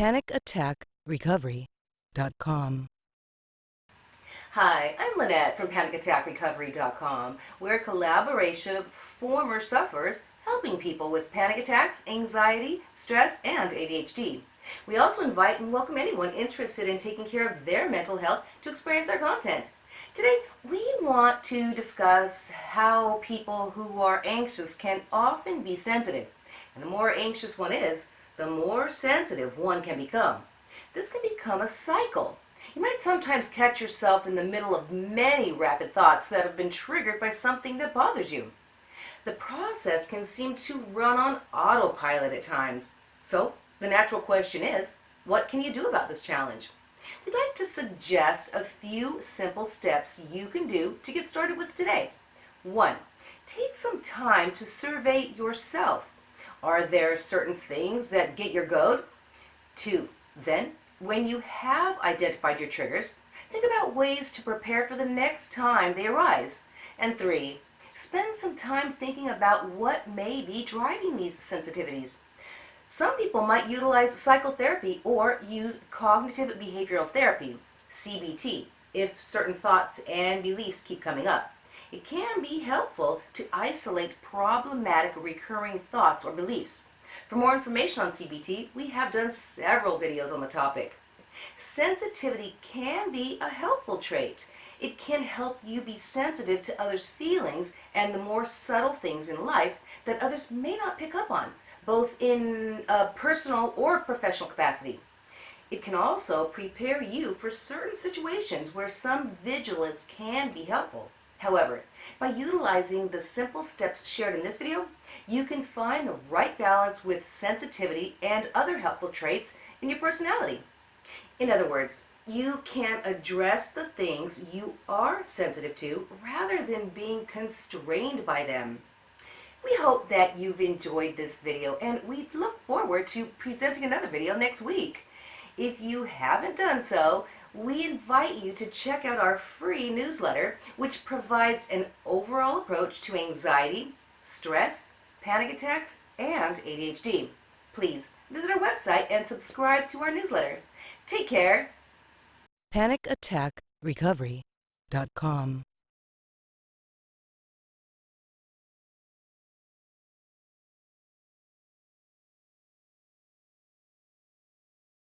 PanicAttackRecovery.com. Hi, I'm Lynette from PanicAttackRecovery.com. We're a collaboration of former sufferers helping people with panic attacks, anxiety, stress, and ADHD. We also invite and welcome anyone interested in taking care of their mental health to experience our content. Today, we want to discuss how people who are anxious can often be sensitive. And the more anxious one is, the more sensitive one can become. This can become a cycle. You might sometimes catch yourself in the middle of many rapid thoughts that have been triggered by something that bothers you. The process can seem to run on autopilot at times. So, the natural question is, what can you do about this challenge? We'd like to suggest a few simple steps you can do to get started with today. One, take some time to survey yourself. Are there certain things that get your goat? Two, then, when you have identified your triggers, think about ways to prepare for the next time they arise. And three, spend some time thinking about what may be driving these sensitivities. Some people might utilize psychotherapy or use cognitive behavioral therapy, CBT, if certain thoughts and beliefs keep coming up. It can be helpful to isolate problematic recurring thoughts or beliefs. For more information on CBT, we have done several videos on the topic. Sensitivity can be a helpful trait. It can help you be sensitive to others' feelings and the more subtle things in life that others may not pick up on, both in a personal or professional capacity. It can also prepare you for certain situations where some vigilance can be helpful. However, by utilizing the simple steps shared in this video, you can find the right balance with sensitivity and other helpful traits in your personality. In other words, you can address the things you are sensitive to rather than being constrained by them. We hope that you've enjoyed this video and we look forward to presenting another video next week. If you haven't done so, we invite you to check out our free newsletter which provides an overall approach to anxiety, stress, panic attacks, and ADHD. Please visit our website and subscribe to our newsletter. Take care. PanicAttackRecovery.com.